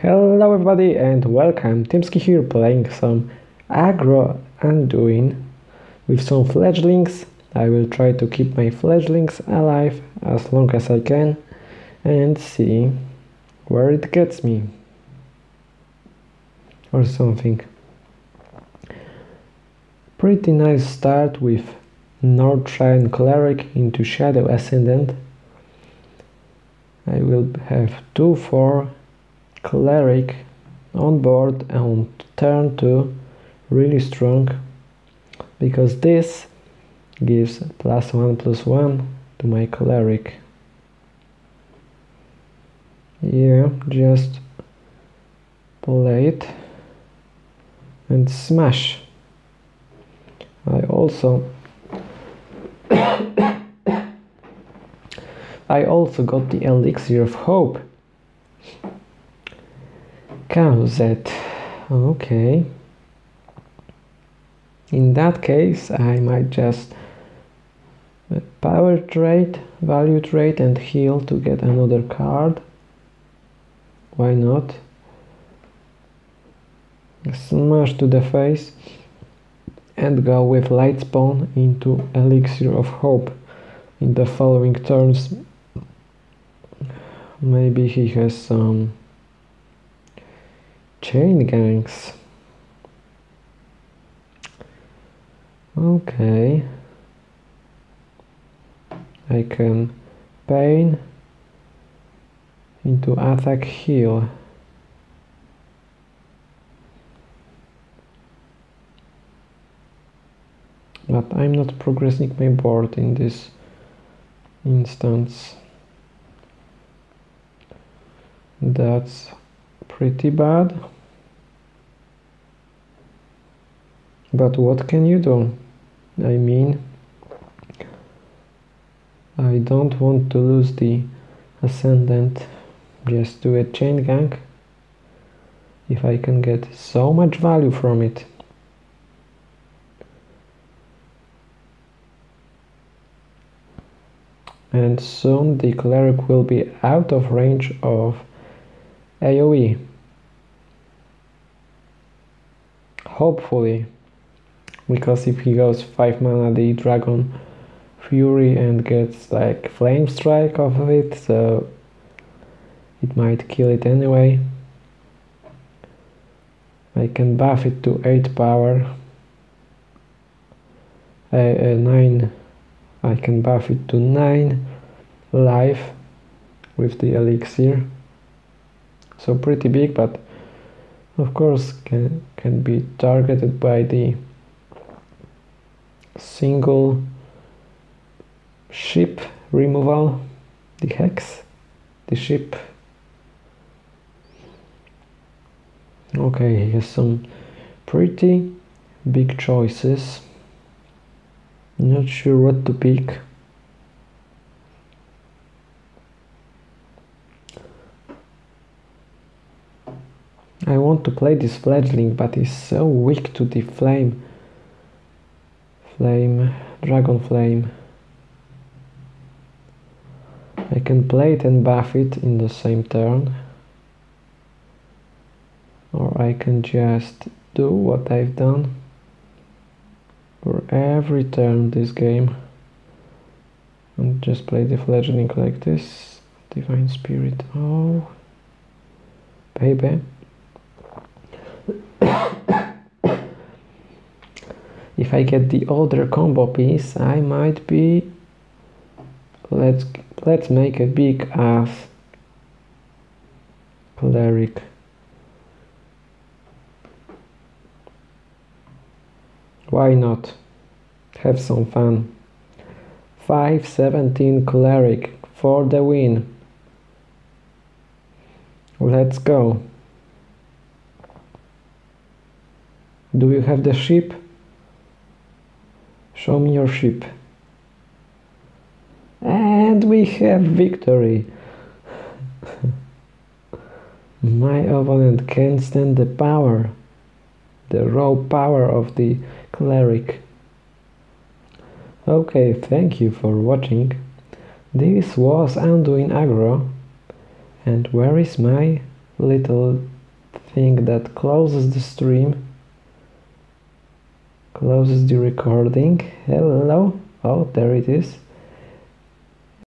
Hello everybody and welcome, Timski here playing some aggro Anduin with some fledglings. I will try to keep my fledglings alive as long as I can and see where it gets me or something. Pretty nice start with Northshire Cleric into Shadow Ascendant. I will have 2-4 Cleric on board and turn 2 really strong because this gives plus 1 plus 1 to my Cleric. Yeah, just play it and smash. I also I also got the elixir of hope. Cowset. Okay. In that case, I might just power trade, value trade and heal to get another card. Why not? Smash to the face and go with Lightspawn into elixir of hope in the following turns maybe he has some chain ganks okay. I can pain into attack heal but I'm not progressing my board in this instance. That's pretty bad but what can you do? I mean I don't want to lose the ascendant just do a chain gang. If I can get so much value from it. And soon the cleric will be out of range of AoE. Hopefully, because if he goes 5 mana the dragon fury and gets like flame strike off of it, so it might kill it anyway. I can buff it to 8 power, uh, uh, 9 I can buff it to 9 life with the elixir. So pretty big but of course can, can be targeted by the single ship removal the hex the ship okay he has some pretty big choices not sure what to pick. I want to play this fledgling, but he's so weak to the flame. Flame, dragon flame. I can play it and buff it in the same turn. Or I can just do what I've done for every turn this game. And just play the fledgling like this. Divine spirit. Oh. Baby if I get the older combo piece I might be let's let's make a big ass cleric Why not? Have some fun. 517 cleric for the win. Let's go. Do you have the ship? Show me your ship. And we have victory. My opponent can't stand the power, the raw power of the cleric. Okay, thank you for watching. This was Anduin Agro. And where is my little thing that closes the stream closes the recording. Hello. Oh there it is